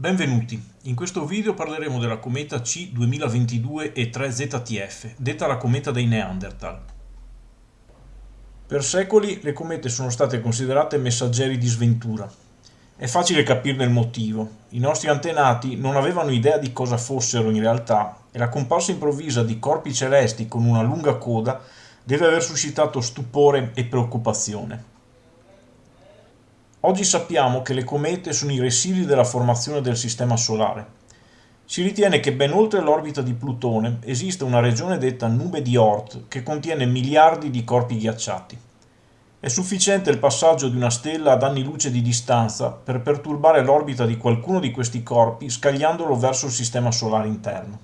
Benvenuti, in questo video parleremo della cometa C 2022 E3 ZTF, detta la cometa dei Neanderthal. Per secoli le comete sono state considerate messaggeri di sventura. È facile capirne il motivo. I nostri antenati non avevano idea di cosa fossero in realtà e la comparsa improvvisa di corpi celesti con una lunga coda deve aver suscitato stupore e preoccupazione. Oggi sappiamo che le comete sono i residui della formazione del Sistema Solare. Si ritiene che ben oltre l'orbita di Plutone esista una regione detta nube di Oort che contiene miliardi di corpi ghiacciati. È sufficiente il passaggio di una stella ad anni luce di distanza per perturbare l'orbita di qualcuno di questi corpi scagliandolo verso il Sistema Solare interno.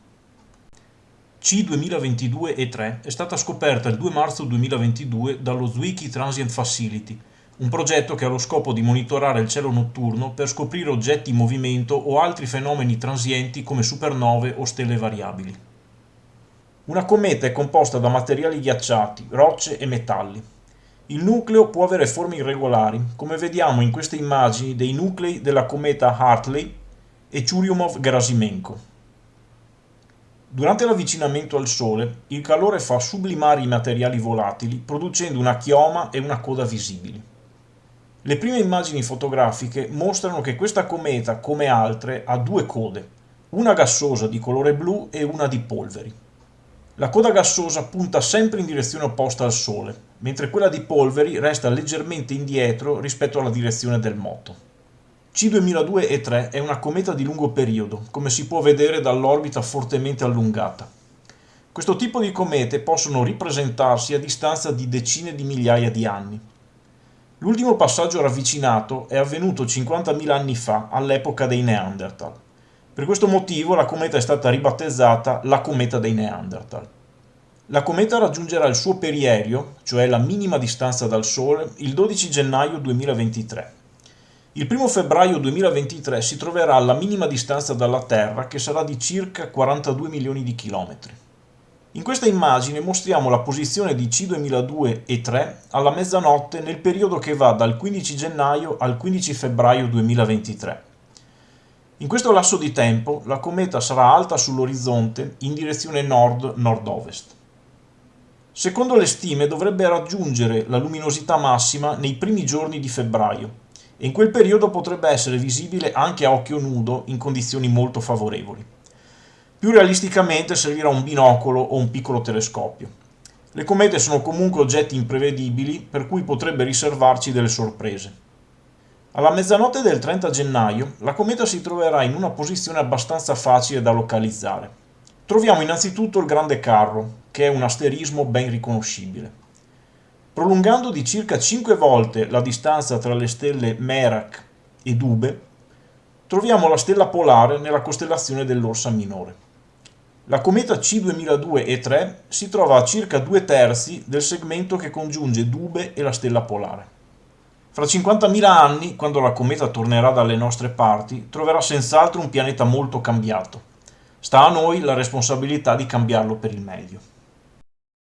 C2022-E3 è stata scoperta il 2 marzo 2022 dallo Zwicky Transient Facility, un progetto che ha lo scopo di monitorare il cielo notturno per scoprire oggetti in movimento o altri fenomeni transienti come supernove o stelle variabili. Una cometa è composta da materiali ghiacciati, rocce e metalli. Il nucleo può avere forme irregolari, come vediamo in queste immagini dei nuclei della cometa Hartley e Churyumov-Gerasimenko. Durante l'avvicinamento al Sole, il calore fa sublimare i materiali volatili, producendo una chioma e una coda visibili. Le prime immagini fotografiche mostrano che questa cometa, come altre, ha due code, una gassosa di colore blu e una di polveri. La coda gassosa punta sempre in direzione opposta al Sole, mentre quella di polveri resta leggermente indietro rispetto alla direzione del moto. C2002 E3 è una cometa di lungo periodo, come si può vedere dall'orbita fortemente allungata. Questo tipo di comete possono ripresentarsi a distanza di decine di migliaia di anni. L'ultimo passaggio ravvicinato è avvenuto 50.000 anni fa, all'epoca dei Neanderthal. Per questo motivo la cometa è stata ribattezzata la cometa dei Neanderthal. La cometa raggiungerà il suo perielio, cioè la minima distanza dal Sole, il 12 gennaio 2023. Il 1 febbraio 2023 si troverà alla minima distanza dalla Terra, che sarà di circa 42 milioni di chilometri. In questa immagine mostriamo la posizione di C2002 e 3 alla mezzanotte nel periodo che va dal 15 gennaio al 15 febbraio 2023. In questo lasso di tempo la cometa sarà alta sull'orizzonte in direzione nord-nord-ovest. Secondo le stime dovrebbe raggiungere la luminosità massima nei primi giorni di febbraio e in quel periodo potrebbe essere visibile anche a occhio nudo in condizioni molto favorevoli. Più realisticamente servirà un binocolo o un piccolo telescopio. Le comete sono comunque oggetti imprevedibili per cui potrebbe riservarci delle sorprese. Alla mezzanotte del 30 gennaio la cometa si troverà in una posizione abbastanza facile da localizzare. Troviamo innanzitutto il Grande Carro, che è un asterismo ben riconoscibile. Prolungando di circa 5 volte la distanza tra le stelle Merak e Dube, troviamo la stella polare nella costellazione dell'Orsa Minore. La cometa C2002 E3 si trova a circa due terzi del segmento che congiunge Dube e la stella polare. Fra 50.000 anni, quando la cometa tornerà dalle nostre parti, troverà senz'altro un pianeta molto cambiato. Sta a noi la responsabilità di cambiarlo per il meglio.